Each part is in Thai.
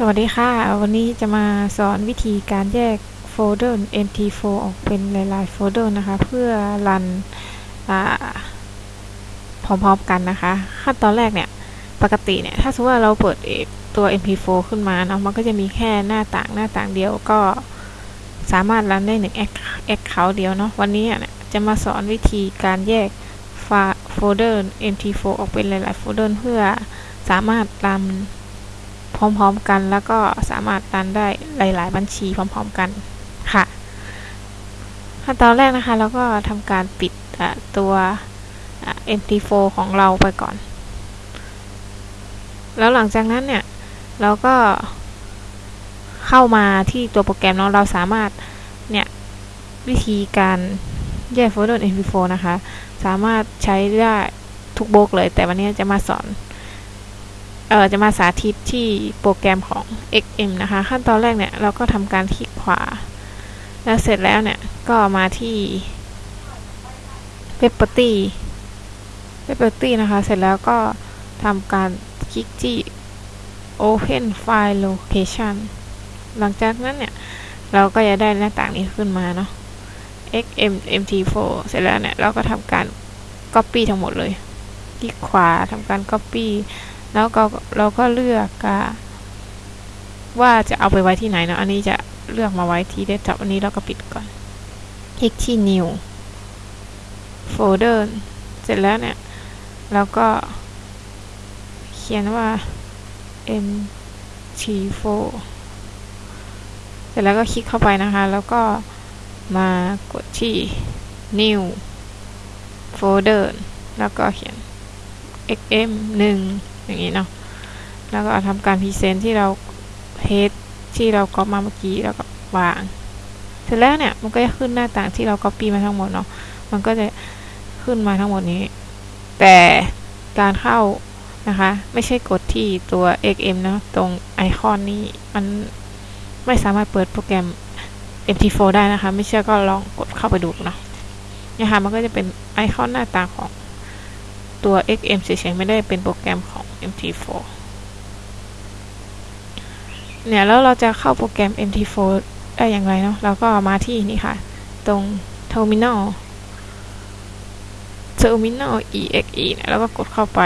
สวัสดีค่ะ วันนี้จะมาสอนวิธีการแยกโฟลเดอร์ MT4 ออกเป็นหลายๆโฟลเดอร์นะคะ เพื่อ run พร้อมๆกันนะคะ ขั้นตอนแรกเนี่ย ปกติเนี่ย ถ้าสมมติว่าเราเปิดตัว MT4 ขึ้นมาเนาะมันก็จะมีแค่หน้าต่างหน้าต่างเดียวก็สามารถ run ได้หนึ่ง account เดียวเนาะวันนี้เนี่ยจะมาสอนวิธีการแยกโฟลเดอร์ MT4 ออกเป็นหลายๆโฟลเดอร์เพื่อสามารถรัน พร้อมๆกัน แล้วก็สามารถรันได้หลาย ๆ บัญชีพร้อม ๆกันค่ะ ขั้นตอนแรกนะคะเราก็ทำการปิดตัว MT4 ของเราไปก่อน แล้วหลังจากนั้นเนี่ย เราก็เข้ามาที่ตัวโปรแกรมเนาะเราสามารถเนี่ย วิธีการแยกโฟลเดอร์ MP4 นะคะ สามารถใช้ได้ทุกโบกเลย แต่วันนี้จะมาสอน เอ่อจะมาสาธิตที่โปรแกรมของ XM นะคะ ขั้นตอนแรกเนี่ยเราก็ทำการคลิกขวา แล้วเสร็จแล้วเนี่ยก็มาที่ Property Property นะคะ เสร็จแล้วก็ทำการคลิกที่ Open File Location หลังจากนั้นเนี่ย เราก็จะได้หน้าต่างนี้ขึ้นมาเนาะ xm mt4 เสร็จแล้วเนี่ย เราก็ทำการ Copy ทั้งหมดเลย คลิกขวาทำการ Copy แล้วก็เราก็เลือกว่าจะเอาไปไว้ที่ไหนเนาะอันนี้จะเลือกมาไว้ที่เดสก์ท็อปอันนี้เราก็ปิดก่อน คลิกที่ new folder เสร็จแล้วเนี่ยเราก็เขียนว่า mt4 เสร็จแล้วก็คลิกเข้าไปนะคะ แล้วก็มากดที่ new folder แล้วก็เขียน XM 1 อย่างนี้เนาะแล้วก็ทำการ paste ที่เรา paste ที่เราก๊อปมาเมื่อกี้แล้วก็วาง เสร็จแล้วเนี่ยมันก็จะขึ้นหน้าต่างที่เราก๊อปปี้มาทั้งหมดเนาะมันก็จะขึ้นมาทั้งหมดนี้ แต่การเข้านะคะ ไม่ใช่กดที่ตัว xm นะตรงไอคอนนี้มันไม่สามารถเปิดโปรแกรม MT4 ได้นะคะ ไม่เชื่อก็ลองกดเข้าไปดูนะนะคะมันก็จะเป็นไอคอนหน้าต่างของตัว XM เฉยๆไม่ได้เป็นโปรแกรมของ MT4 เนี่ยแล้วเราจะเข้าโปรแกรม MT4 ได้อย่างไรเนาะเราก็มาที่นี่ค่ะ ตรง Terminal Terminal exe เนี่ยแล้วก็กดเข้าไป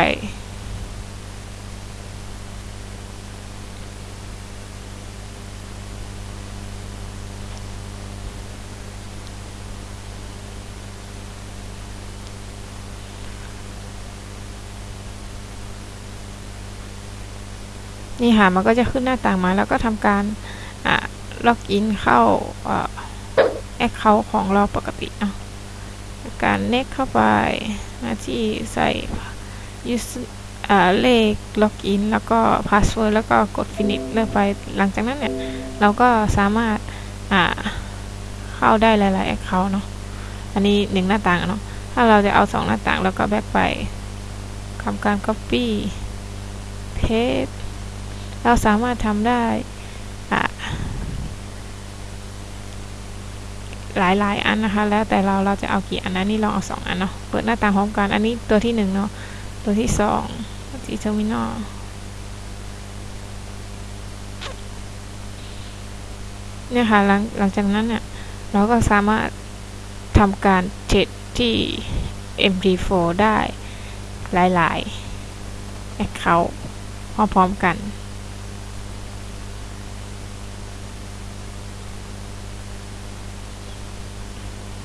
นี่ค่ะมันก็จะขึ้นหน้าต่างมา แล้วก็ทำการล็อกอินเข้าaccount ของเราปกติเนาะกด next เข้าไปมาที่ใส่เลข login แล้วก็ password แล้วก็กด finish เลือกไปหลังจากนั้นเนี่ย เราก็สามารถเข้าได้หลายๆ account เนาะอันนี้หนึ่งหน้าต่างเนาะถ้าเราจะเอาสองหน้าต่างแล้วก็ back ไปทำการ Copy Paste เราสามารถทำได้หลายๆอันนะคะ แล้วแต่เราเราจะเอากี่อันนะนี่ลองเอาสองอันเนาะเปิดหน้าต่างพร้อมกันอันนี้ตัวที่หนึ่งเนาะตัวที่สองที่ terminal เนี่ยค่ะหลังหลังจากนั้นเนี่ยเราก็สามารถทำการเจ็ดที่ MD4 ได้หลายๆ Account พร้อมๆกัน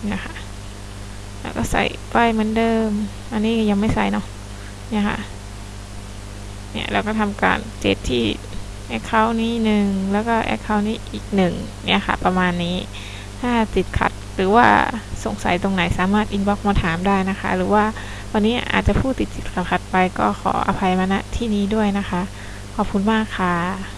เนี่ยค่ะ แล้วก็ใส่ป้ายเหมือนเดิม อันนี้ยังไม่ใส่เนาะ เนี่ยค่ะ เนี่ยเราก็ทำการเทรดที่ Account นี้หนึ่งแล้วก็ Account นี้อีกหนึ่งเนี่ยค่ะ ประมาณนี้ ถ้าติดขัดหรือว่าสงสัยตรงไหนสามารถ inbox มาถามได้นะคะ หรือว่าวันนี้อาจจะพูดติดติดขัดไปก็ขออภัยมาณที่นี้ด้วยนะคะ ขอบคุณมากค่ะ